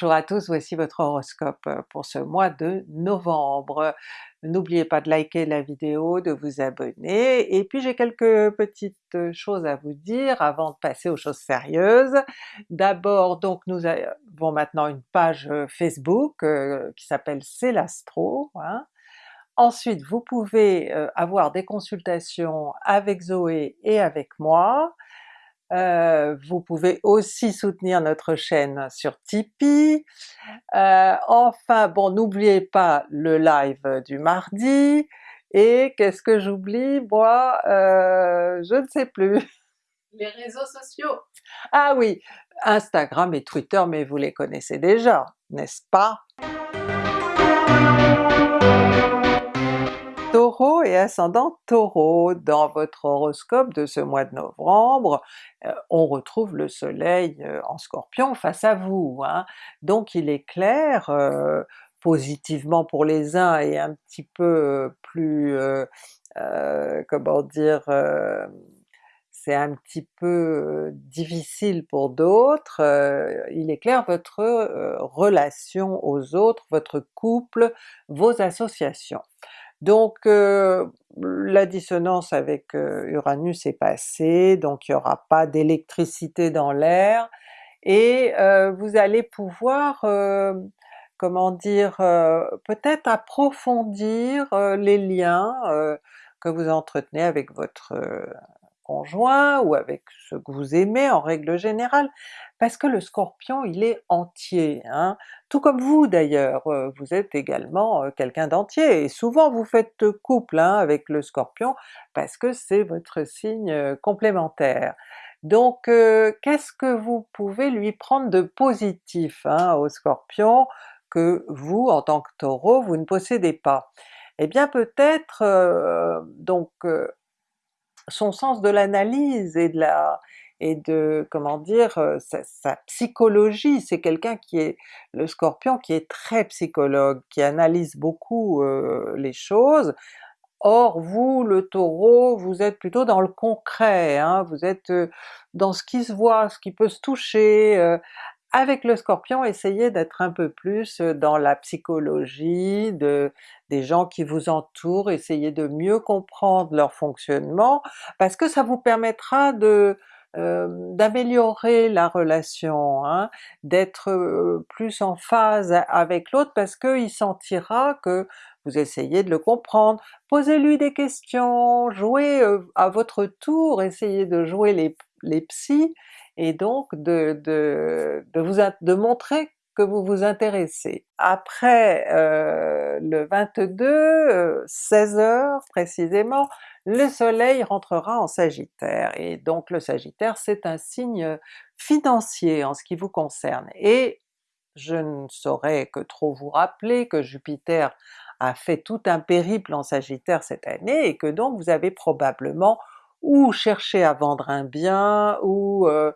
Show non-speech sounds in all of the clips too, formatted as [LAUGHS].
Bonjour à tous, voici votre horoscope pour ce mois de novembre. N'oubliez pas de liker la vidéo, de vous abonner, et puis j'ai quelques petites choses à vous dire avant de passer aux choses sérieuses. D'abord donc nous avons maintenant une page Facebook qui s'appelle C'est l'Astro, hein. Ensuite vous pouvez avoir des consultations avec Zoé et avec moi, euh, vous pouvez aussi soutenir notre chaîne sur Tipeee. Euh, enfin bon, n'oubliez pas le live du mardi, et qu'est-ce que j'oublie? Moi? Euh, je ne sais plus. [LAUGHS] Les réseaux sociaux! Ah oui, Instagram et Twitter, mais vous les connaissez déjà, n'est-ce pas? Et ascendant Taureau, dans votre horoscope de ce mois de novembre, euh, on retrouve le soleil euh, en Scorpion face à vous, hein. donc il est clair, euh, positivement pour les uns et un petit peu plus, comment dire, c'est un petit peu difficile pour d'autres, il est clair votre relation aux autres, votre couple, vos associations. Donc la dissonance avec Uranus est passée, donc il n'y aura pas d'électricité dans l'air, et vous allez pouvoir, comment dire, peut-être approfondir les liens que vous entretenez avec votre ou avec ce que vous aimez en règle générale, parce que le Scorpion il est entier, hein? tout comme vous d'ailleurs, euh, vous êtes également euh, quelqu'un d'entier, et souvent vous faites couple hein, avec le Scorpion parce que c'est votre signe euh, complémentaire. Donc qu'est-ce que vous pouvez lui prendre de positif hein, au Scorpion que vous, en tant que Taureau, vous ne possédez pas? Eh bien peut-être donc son sens de l'analyse et de la et de, comment dire, sa, psychologie, c'est quelqu'un qui est, le Scorpion, qui est très psychologue, qui analyse beaucoup les choses, Or vous, le Taureau, vous êtes plutôt dans le concret, hein, vous êtes dans ce qui se voit, ce qui peut se toucher, avec le Scorpion, essayez d'être un peu plus dans la psychologie de, des gens qui vous entourent, essayez de mieux comprendre leur fonctionnement, parce que ça vous permettra de d'améliorer la relation, hein, d'être plus en phase avec l'autre parce qu'il sentira que vous essayez de le comprendre. Posez-lui des questions, jouez à votre tour, essayez de jouer les, les psys, et donc de, de, de, vous, de montrer que vous vous intéressez. Après euh, le 22, 16h euh, précisément, le soleil rentrera en Sagittaire, et donc le Sagittaire c'est un signe financier en ce qui vous concerne, et je ne saurais que trop vous rappeler que Jupiter a fait tout un périple en Sagittaire cette année, et que donc vous avez probablement ou cherché à vendre un bien, ou euh,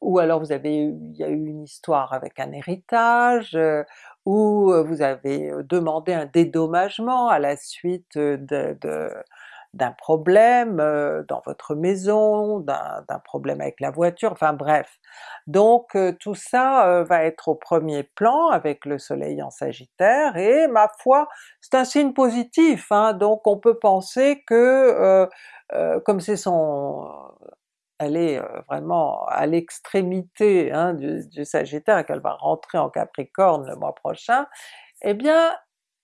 ou alors vous avez il y a eu une histoire avec un héritage, euh, ou euh, vous avez euh, demandé un dédommagement à la suite de, d'un problème dans votre maison, d'un problème avec la voiture, enfin bref. Donc tout ça va être au premier plan avec le soleil en Sagittaire, et ma foi c'est un signe positif, hein, donc on peut penser que comme c'est son elle est vraiment à l'extrémité hein, du, Sagittaire et qu'elle va rentrer en Capricorne le mois prochain, eh bien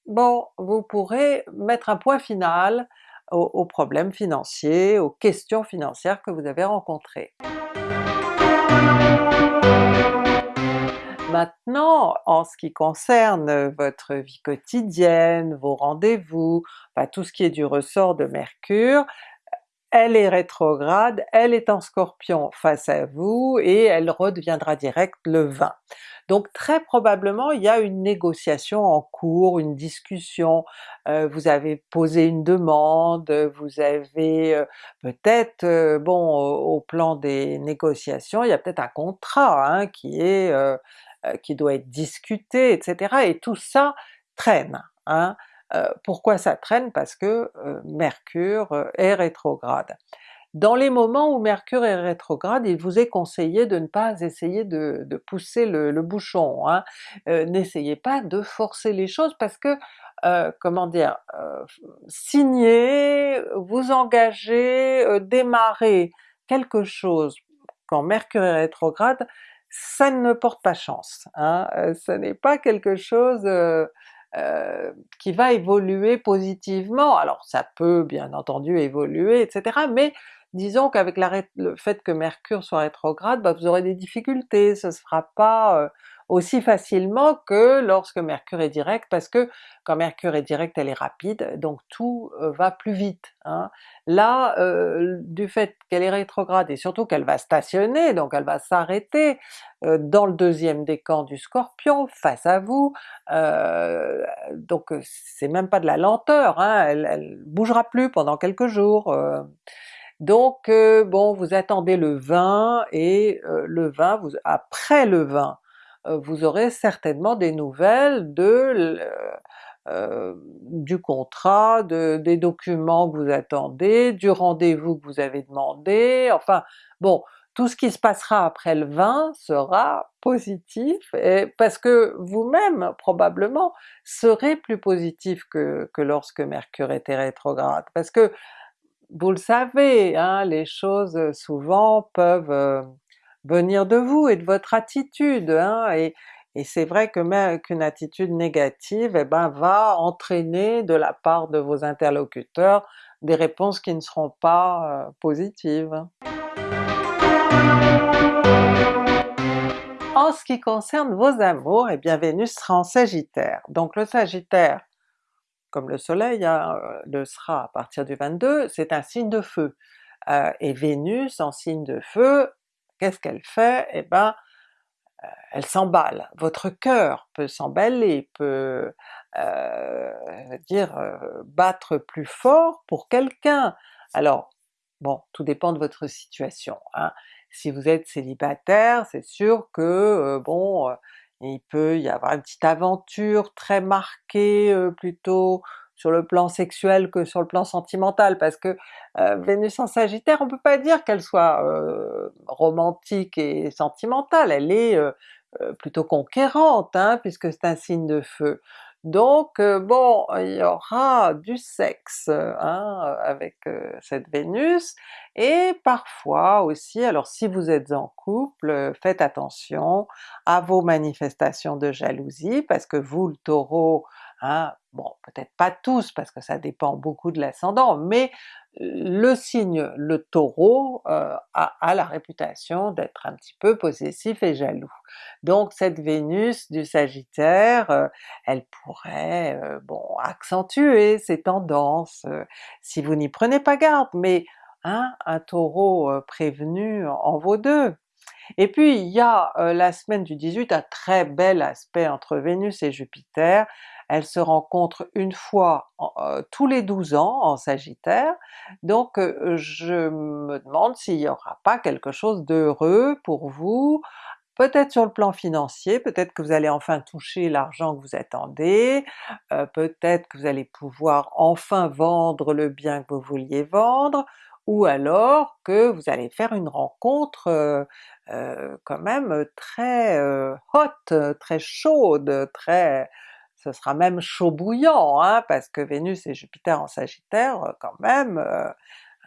bon, vous pourrez mettre un point final aux, problèmes financiers, aux questions financières que vous avez rencontrées. Maintenant, en ce qui concerne votre vie quotidienne, vos rendez-vous, tout ce qui est du ressort de Mercure, elle est rétrograde, elle est en Scorpion face à vous, et elle redeviendra directe le 20. Donc très probablement il y a une négociation en cours, une discussion, euh, vous avez posé une demande, vous avez euh, peut-être, euh, bon au, plan des négociations, il y a peut-être un contrat hein, qui est qui doit être discuté, etc. et tout ça traîne. Hein. Euh, pourquoi ça traîne? Parce que euh, Mercure euh, est rétrograde. Dans les moments où Mercure est rétrograde, il vous est conseillé de ne pas essayer de, pousser le, bouchon, hein. n'essayez pas de forcer les choses parce que comment dire, signer, vous engager, démarrer quelque chose quand Mercure est rétrograde, ça ne porte pas chance. Hein? ce n'est pas quelque chose qui va évoluer positivement. Alors ça peut bien entendu évoluer, etc. mais disons qu'avec le fait que Mercure soit rétrograde, bah, vous aurez des difficultés, ce ne sera pas aussi facilement que lorsque Mercure est direct, parce que quand Mercure est direct elle est rapide, donc tout euh, va plus vite. Hein. Là, euh, du fait qu'elle est rétrograde et surtout qu'elle va stationner, donc elle va s'arrêter euh, dans le deuxième décan du Scorpion, face à vous, donc c'est même pas de la lenteur, hein, elle, elle bougera plus pendant quelques jours. donc bon, vous attendez le 20 et le 20, vous, après le 20, euh, vous aurez certainement des nouvelles de euh, du contrat, de, des documents que vous attendez, du rendez-vous que vous avez demandé, enfin bon, tout ce qui se passera après le 20 sera positif, et parce que vous-même probablement serez plus positif que, que lorsque Mercure était rétrograde, parce que vous le savez, hein, les choses souvent peuvent euh, venir de vous et de votre attitude, hein, et, c'est vrai que qu'une attitude négative eh ben, va entraîner de la part de vos interlocuteurs des réponses qui ne seront pas euh, positives. En ce qui concerne vos amours, et eh bien Vénus sera en Sagittaire. Donc le Sagittaire, comme le soleil hein, euh, le sera à partir du 22, c'est un signe de feu. Euh, et Vénus en signe de feu, qu'est-ce qu'elle fait? Eh ben euh, elle s'emballe. Votre cœur peut s'emballer, peut euh, dire euh, battre plus fort pour quelqu'un. Alors bon, tout dépend de votre situation. Hein. Si vous êtes célibataire, c'est sûr que bon, il peut y avoir une petite aventure très marquée plutôt sur le plan sexuel que sur le plan sentimental, parce que euh, Vénus en Sagittaire, on peut pas dire qu'elle soit euh, romantique et sentimentale, elle est euh, plutôt conquérante, hein, puisque c'est un signe de feu. Donc bon, il y aura du sexe hein, avec cette Vénus, et parfois aussi, alors si vous êtes en couple, faites attention à vos manifestations de jalousie, parce que vous le Taureau, Bon, peut-être pas tous parce que ça dépend beaucoup de l'ascendant, mais le signe, le Taureau, euh, a, la réputation d'être un petit peu possessif et jaloux. Donc cette Vénus du Sagittaire, euh, elle pourrait euh, bon accentuer ces tendances si vous n'y prenez pas garde, mais hein, un Taureau prévenu en vaut deux. Et puis il y a la semaine du 18 un très bel aspect entre Vénus et Jupiter, elle se rencontre une fois euh, tous les 12 ans en Sagittaire, donc euh, je me demande s'il n'y aura pas quelque chose d'heureux pour vous, peut-être sur le plan financier, peut-être que vous allez enfin toucher l'argent que vous attendez, euh, peut-être que vous allez pouvoir enfin vendre le bien que vous vouliez vendre, ou alors que vous allez faire une rencontre quand même très hot, très chaude, très ce sera même chaud bouillant, hein, parce que Vénus et Jupiter en Sagittaire, euh, quand même, euh,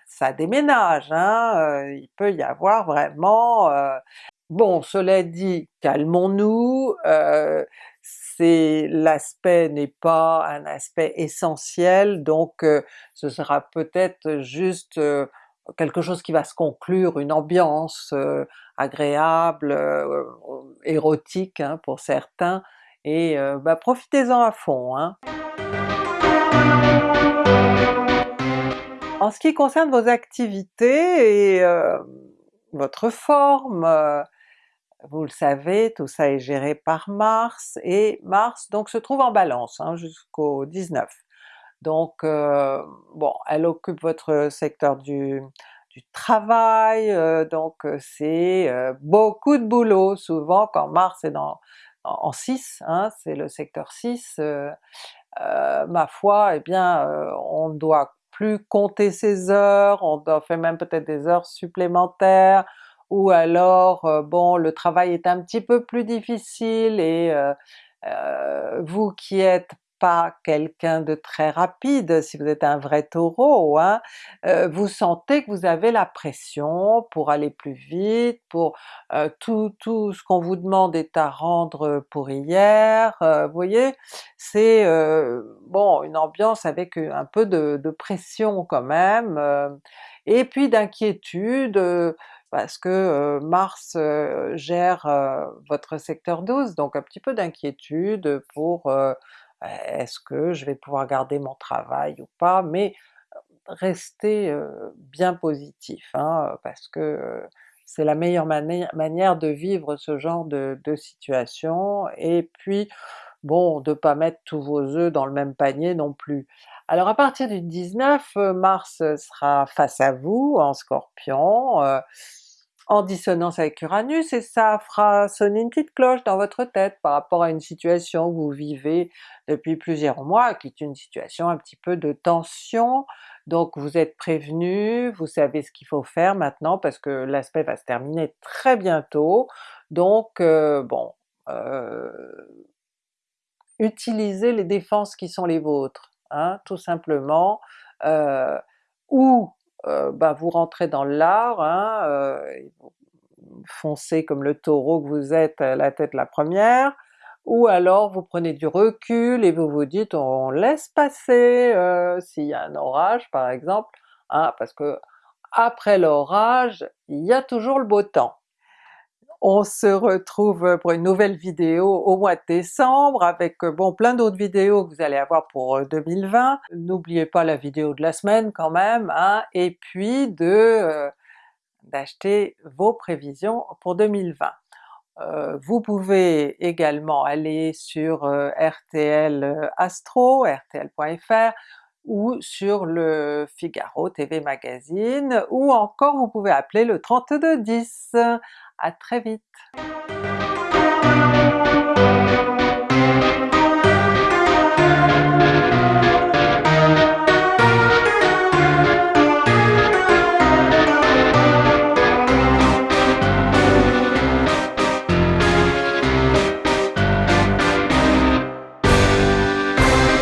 ça déménage, hein, euh, il peut y avoir vraiment... Bon, cela dit, calmons-nous, c'est l'aspect n'est pas un aspect essentiel, donc ce sera peut-être juste quelque chose qui va se conclure, une ambiance agréable, érotique hein, pour certains, et euh, bah, profitez-en à fond. Hein. En ce qui concerne vos activités et euh, votre forme, euh, vous le savez, tout ça est géré par Mars, et Mars donc se trouve en Balance hein, jusqu'au 19. Donc bon, elle occupe votre secteur du, du travail, donc c'est beaucoup de boulot souvent quand Mars est dans, en 6, hein, c'est le secteur 6, euh, euh, ma foi, eh bien euh, on doit plus compter ses heures, on fait même peut-être des heures supplémentaires, ou alors bon le travail est un petit peu plus difficile et vous qui êtes pas quelqu'un de très rapide, si vous êtes un vrai Taureau, hein, vous sentez que vous avez la pression pour aller plus vite, pour tout, tout ce qu'on vous demande est à rendre pour hier, vous voyez? C'est bon une ambiance avec un peu de pression quand même, et puis d'inquiétude, parce que Mars gère votre secteur 12, donc un petit peu d'inquiétude pour est-ce que je vais pouvoir garder mon travail ou pas, mais restez bien positif, hein, parce que c'est la meilleure manière de vivre ce genre de, situation, et puis bon, de pas mettre tous vos œufs dans le même panier non plus. Alors à partir du 19, Mars sera face à vous en Scorpion, en dissonance avec Uranus, et ça fera sonner une petite cloche dans votre tête par rapport à une situation que vous vivez depuis plusieurs mois, qui est une situation un petit peu de tension, donc vous êtes prévenu, vous savez ce qu'il faut faire maintenant parce que l'aspect va se terminer très bientôt, donc euh, bon, euh, utilisez les défenses qui sont les vôtres, hein, tout simplement, euh, ou euh, bah, vous rentrez dans l'art, hein, euh, foncez comme le taureau que vous êtes la tête la première, ou alors vous prenez du recul et vous vous dites on laisse passer euh, s'il y a un orage par exemple, hein, parce que après l'orage, il y a toujours le beau temps. On se retrouve pour une nouvelle vidéo au mois de décembre avec bon plein d'autres vidéos que vous allez avoir pour 2020. N'oubliez pas la vidéo de la semaine quand même, hein, et puis de euh, d'acheter vos prévisions pour 2020. Euh, vous pouvez également aller sur euh, RTL Astro, rtl.fr, ou sur le Figaro TV Magazine, ou encore vous pouvez appeler le 3210. À très vite.